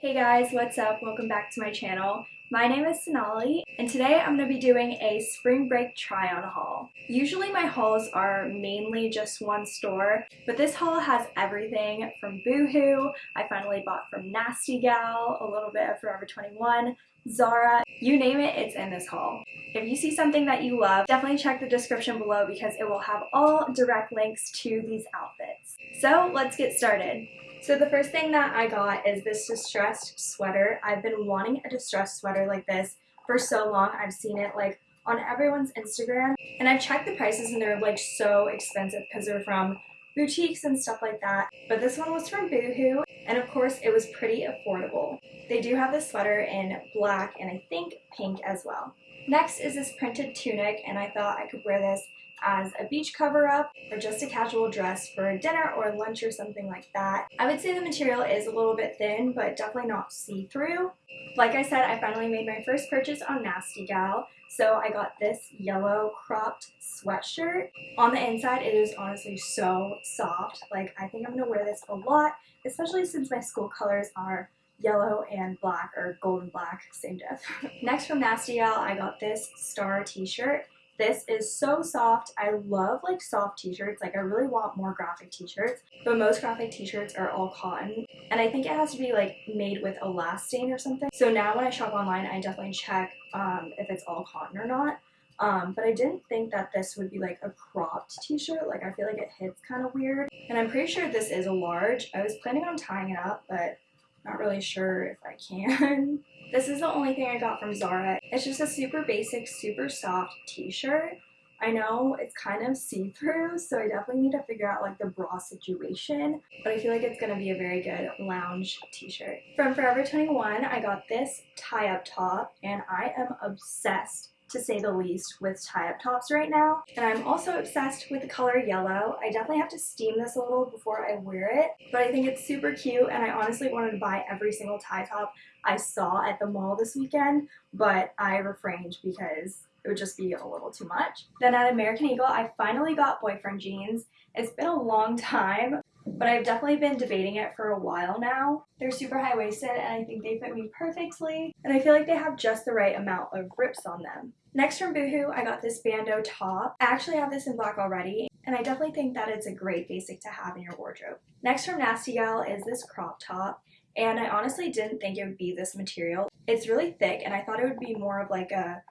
Hey guys, what's up? Welcome back to my channel. My name is Sonali, and today I'm going to be doing a spring break try-on haul. Usually my hauls are mainly just one store, but this haul has everything from Boohoo, I finally bought from Nasty Gal, a little bit of Forever 21, Zara, you name it, it's in this haul. If you see something that you love, definitely check the description below because it will have all direct links to these outfits. So let's get started. So the first thing that I got is this distressed sweater. I've been wanting a distressed sweater like this for so long. I've seen it like on everyone's Instagram and I've checked the prices and they're like so expensive because they're from boutiques and stuff like that. But this one was from Boohoo and of course it was pretty affordable. They do have this sweater in black and I think pink as well. Next is this printed tunic and I thought I could wear this as a beach cover up or just a casual dress for dinner or lunch or something like that. I would say the material is a little bit thin but definitely not see-through. Like I said, I finally made my first purchase on Nasty Gal. So I got this yellow cropped sweatshirt. On the inside, it is honestly so soft. Like, I think I'm going to wear this a lot, especially since my school colors are yellow and black, or golden black, same diff. Next from Nasty Gal, I got this star t-shirt. This is so soft. I love like soft t-shirts. Like I really want more graphic t-shirts, but most graphic t-shirts are all cotton. And I think it has to be like made with elastane or something. So now when I shop online, I definitely check um, if it's all cotton or not. Um, but I didn't think that this would be like a cropped t-shirt. Like I feel like it hits kind of weird. And I'm pretty sure this is a large. I was planning on tying it up, but not really sure if I can. This is the only thing I got from Zara. It's just a super basic, super soft t-shirt. I know it's kind of see-through, so I definitely need to figure out like the bra situation, but I feel like it's to be a very good lounge t-shirt. From Forever 21, I got this tie-up top, and I am obsessed to say the least with tie-up tops right now. And I'm also obsessed with the color yellow. I definitely have to steam this a little before I wear it, but I think it's super cute and I honestly wanted to buy every single tie top I saw at the mall this weekend, but I refrained because it would just be a little too much. Then at American Eagle, I finally got boyfriend jeans. It's been a long time, but I've definitely been debating it for a while now. They're super high-waisted and I think they fit me perfectly, and I feel like they have just the right amount of rips on them. Next from Boohoo, I got this bandeau top. I actually have this in black already, and I definitely think that it's a great basic to have in your wardrobe. Next from Nasty Gal is this crop top, and I honestly didn't think it would be this material. It's really thick, and I thought it would be more of like a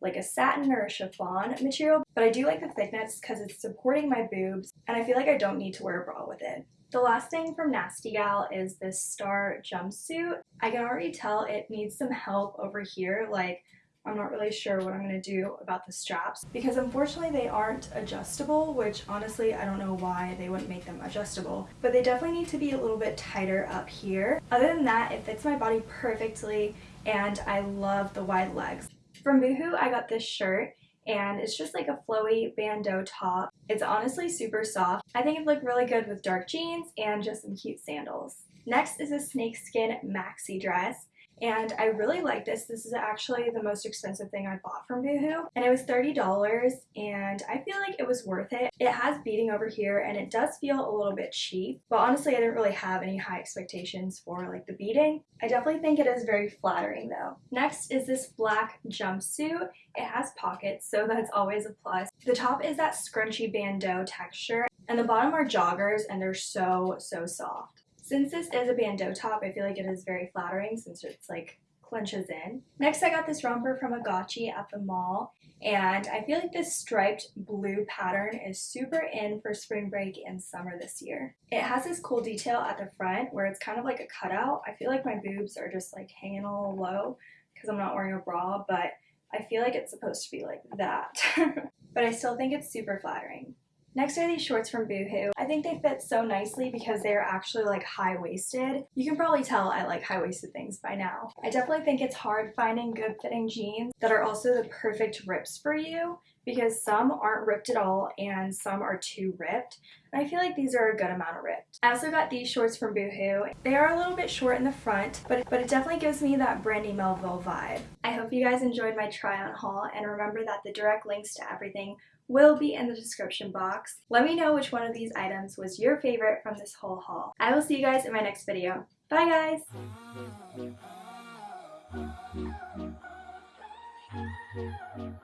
like a satin or a chiffon material, but I do like the thickness because it's supporting my boobs, and I feel like I don't need to wear a bra with it. The last thing from Nasty Gal is this star jumpsuit. I can already tell it needs some help over here, like I'm not really sure what I'm going to do about the straps because unfortunately they aren't adjustable, which honestly I don't know why they wouldn't make them adjustable, but they definitely need to be a little bit tighter up here. Other than that, it fits my body perfectly and I love the wide legs. From Boohoo, I got this shirt and it's just like a flowy bandeau top. It's honestly super soft. I think it looked really good with dark jeans and just some cute sandals. Next is a snakeskin maxi dress and I really like this. This is actually the most expensive thing I bought from Boohoo and it was $30 and I feel like it was worth it. It has beading over here and it does feel a little bit cheap but honestly I didn't really have any high expectations for like the beading. I definitely think it is very flattering though. Next is this black jumpsuit. It has pockets so that's always a plus. The top is that scrunchy bandeau texture and the bottom are joggers and they're so so soft. Since this is a bandeau top, I feel like it is very flattering since it's like clenches in. Next, I got this romper from Agaci at the mall. And I feel like this striped blue pattern is super in for spring break and summer this year. It has this cool detail at the front where it's kind of like a cutout. I feel like my boobs are just like hanging a little low because I'm not wearing a bra, but I feel like it's supposed to be like that. but I still think it's super flattering. Next are these shorts from Boohoo. I think they fit so nicely because they're actually like high-waisted. You can probably tell I like high-waisted things by now. I definitely think it's hard finding good fitting jeans that are also the perfect rips for you because some aren't ripped at all and some are too ripped. And I feel like these are a good amount of ripped. I also got these shorts from Boohoo. They are a little bit short in the front, but, but it definitely gives me that Brandy Melville vibe. I hope you guys enjoyed my try on haul and remember that the direct links to everything will be in the description box. Let me know which one of these items was your favorite from this whole haul. I will see you guys in my next video. Bye guys!